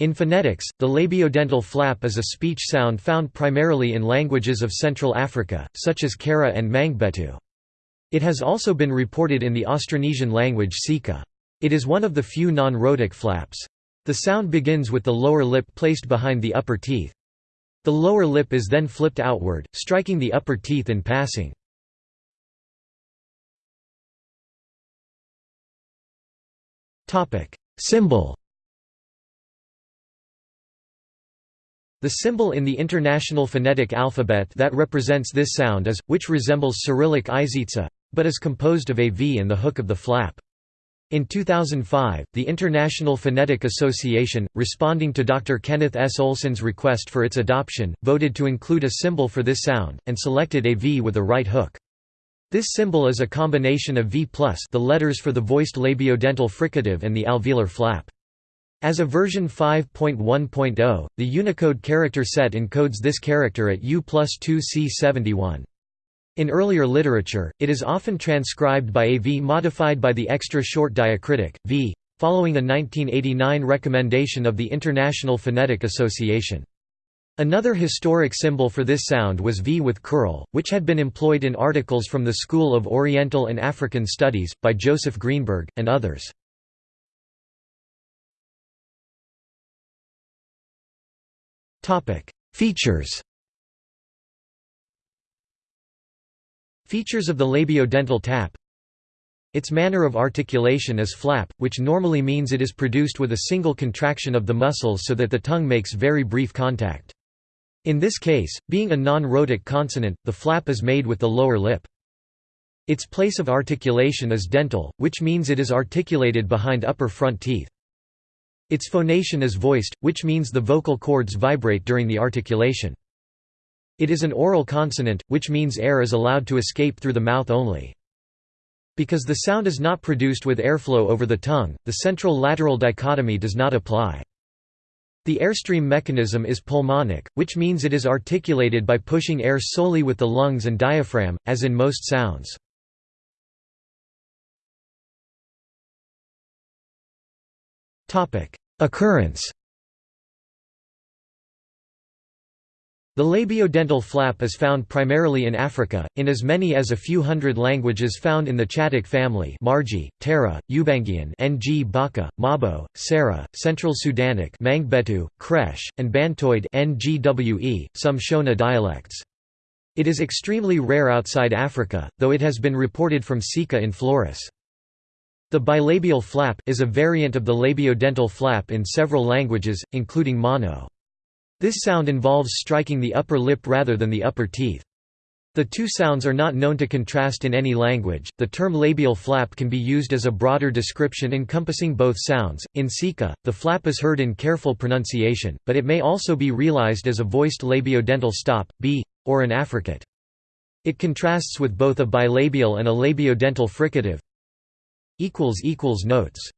In phonetics, the labiodental flap is a speech sound found primarily in languages of Central Africa, such as Kara and Mangbetu. It has also been reported in the Austronesian language Sika. It is one of the few non-rhotic flaps. The sound begins with the lower lip placed behind the upper teeth. The lower lip is then flipped outward, striking the upper teeth in passing. Symbol The symbol in the International Phonetic Alphabet that represents this sound is, which resembles Cyrillic izhitsa, but is composed of a V and the hook of the flap. In 2005, the International Phonetic Association, responding to Dr. Kenneth S. Olson's request for its adoption, voted to include a symbol for this sound, and selected a V with a right hook. This symbol is a combination of V plus the letters for the voiced labiodental fricative and the alveolar flap. As of version 5.1.0, the Unicode character set encodes this character at U plus 2C71. In earlier literature, it is often transcribed by a V modified by the extra short diacritic, V, following a 1989 recommendation of the International Phonetic Association. Another historic symbol for this sound was V with curl, which had been employed in articles from the School of Oriental and African Studies, by Joseph Greenberg, and others. Features Features of the labiodental tap Its manner of articulation is flap, which normally means it is produced with a single contraction of the muscles so that the tongue makes very brief contact. In this case, being a non-rhotic consonant, the flap is made with the lower lip. Its place of articulation is dental, which means it is articulated behind upper front teeth. Its phonation is voiced, which means the vocal cords vibrate during the articulation. It is an oral consonant, which means air is allowed to escape through the mouth only. Because the sound is not produced with airflow over the tongue, the central-lateral dichotomy does not apply. The airstream mechanism is pulmonic, which means it is articulated by pushing air solely with the lungs and diaphragm, as in most sounds. Occurrence The labiodental flap is found primarily in Africa, in as many as a few hundred languages found in the Chadic family Margi, Tara, Ubangian Ngbaka, Mabo, Sara, Central Sudanic Mangbetu, Kresh, and Bantoid Ngwe, some Shona dialects. It is extremely rare outside Africa, though it has been reported from Sika in Flores. The bilabial flap is a variant of the labiodental flap in several languages, including Mono. This sound involves striking the upper lip rather than the upper teeth. The two sounds are not known to contrast in any language. The term labial flap can be used as a broader description encompassing both sounds. In Sika, the flap is heard in careful pronunciation, but it may also be realized as a voiced labiodental stop, b, or an affricate. It contrasts with both a bilabial and a labiodental fricative. Notes